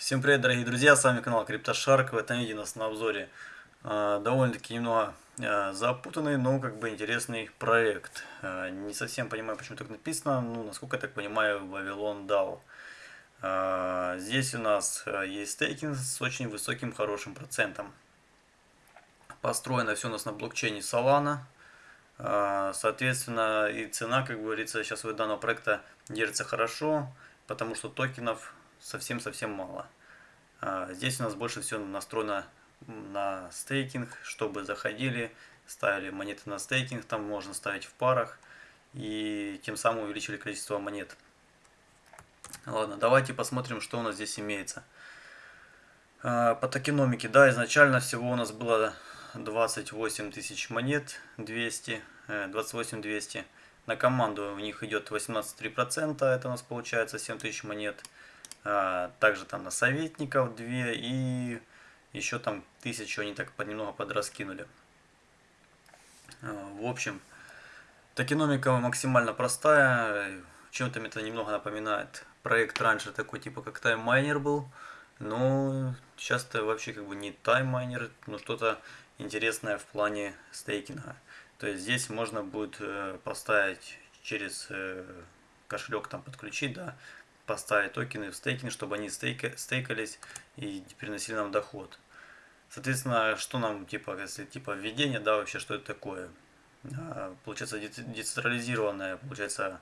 Всем привет, дорогие друзья, с вами канал CryptoShark. В этом видео у нас на обзоре э, довольно-таки немного э, запутанный, но как бы интересный проект. Э, не совсем понимаю, почему так написано, ну, насколько я так понимаю, Вавилон DAO. Э, здесь у нас есть стейкинг с очень высоким, хорошим процентом. Построено все у нас на блокчейне Solana. Э, соответственно, и цена, как говорится, сейчас у данного проекта держится хорошо, потому что токенов совсем-совсем мало. А, здесь у нас больше всего настроено на стейкинг, чтобы заходили, ставили монеты на стейкинг, там можно ставить в парах и тем самым увеличили количество монет. Ладно, давайте посмотрим, что у нас здесь имеется. А, по токеномике, да, изначально всего у нас было 28 тысяч монет, 200, 28 200. На команду у них идет 18,3%, это у нас получается 7 тысяч монет. А, также там на советников 2 и еще там тысячу они так немного подраскинули. А, в общем, токеномика максимально простая, чем-то это немного напоминает проект раньше такой типа как Miner был, но сейчас это вообще как бы не Miner, но что-то интересное в плане стейкинга. То есть здесь можно будет э, поставить через э, кошелек там подключить, да, поставить токены в стейкинг, чтобы они стейка, стейкались и приносили нам доход. Соответственно, что нам, типа, если типа введение, да, вообще, что это такое? А, получается, децентрализированная, получается,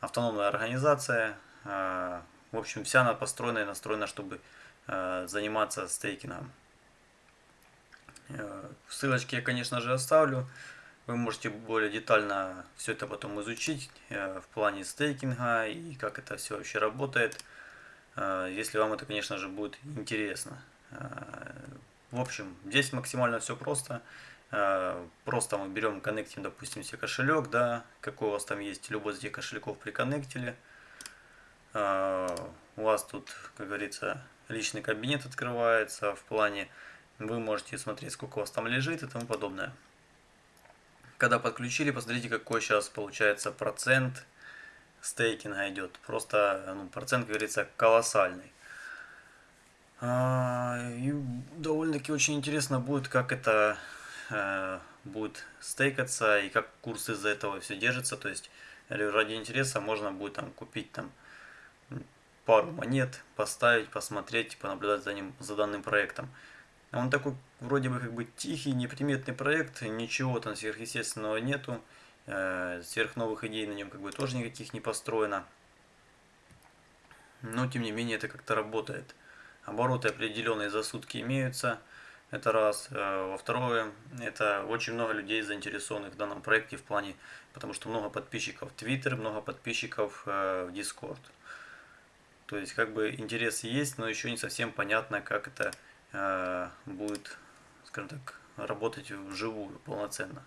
автономная организация. А, в общем, вся она построена и настроена, чтобы а, заниматься стейкингом. Ссылочки я, конечно же, оставлю. Вы можете более детально все это потом изучить э, в плане стейкинга и как это все вообще работает, э, если вам это, конечно же, будет интересно. Э, в общем, здесь максимально все просто. Просто мы берем, коннектим, допустим, себе кошелек, да, какой у вас там есть, любой из этих кошельков приконнектили. У вас тут, как говорится, личный кабинет открывается в плане, вы можете смотреть, сколько у вас там лежит и тому подобное. Когда подключили, посмотрите, какой сейчас получается процент стейкинга идет. Просто ну, процент, как говорится, колоссальный. А, и довольно-таки очень интересно будет, как это э, будет стейкаться и как курс из-за этого все держится. То есть ради интереса можно будет там купить там пару монет, поставить, посмотреть, понаблюдать за ним, за данным проектом. Он такой вроде бы как бы тихий, неприметный проект, ничего там сверхъестественного нету, э, сверхновых идей на нем как бы тоже никаких не построено. Но тем не менее это как-то работает. Обороты определенные за сутки имеются, это раз. Э, во второе, это очень много людей заинтересованных в данном проекте в плане, потому что много подписчиков в Twitter, много подписчиков э, в Discord. То есть как бы интерес есть, но еще не совсем понятно, как это будет, скажем так, работать вживую полноценно.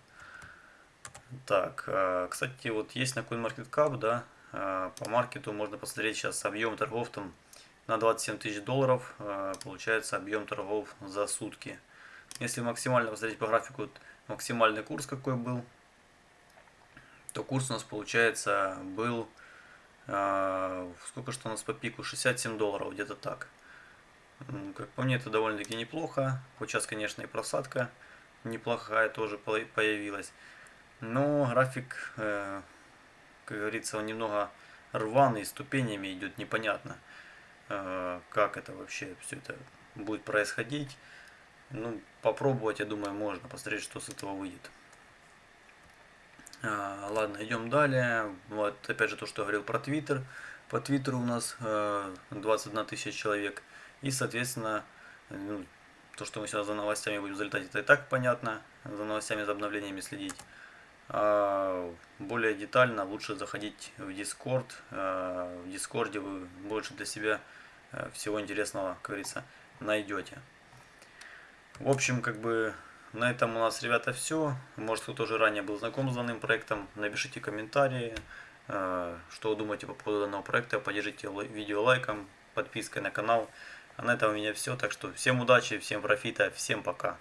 Так, э, кстати, вот есть на CoinMarketCap, да, э, по маркету можно посмотреть сейчас объем торгов там на 27 тысяч долларов, получается объем торгов за сутки. Если максимально посмотреть по графику, максимальный курс какой был, то курс у нас получается был, сколько что у нас по пику, 67 долларов, где-то так. Как по мне, это довольно-таки неплохо. Вот сейчас, конечно, и просадка неплохая тоже появилась. Но график, э, как говорится, он немного рваный, ступенями идет непонятно, э, как это вообще все это будет происходить. Ну, попробовать, я думаю, можно, посмотреть, что с этого выйдет. А, ладно, идем далее. Вот, опять же, то, что говорил про Твиттер. По Твиттеру у нас э, 21 тысяча человек. И, соответственно, ну, то, что мы сейчас за новостями будем залетать, это и так понятно. За новостями, за обновлениями следить. А более детально лучше заходить в Discord. А, в Discord вы больше для себя а, всего интересного, как говорится, найдете. В общем, как бы на этом у нас, ребята, все. Может, кто тоже ранее был знаком с данным проектом, напишите комментарии, а, что вы думаете по поводу данного проекта. Поддержите видео лайком, подпиской на канал. А на этом у меня все. Так что всем удачи, всем профита, всем пока.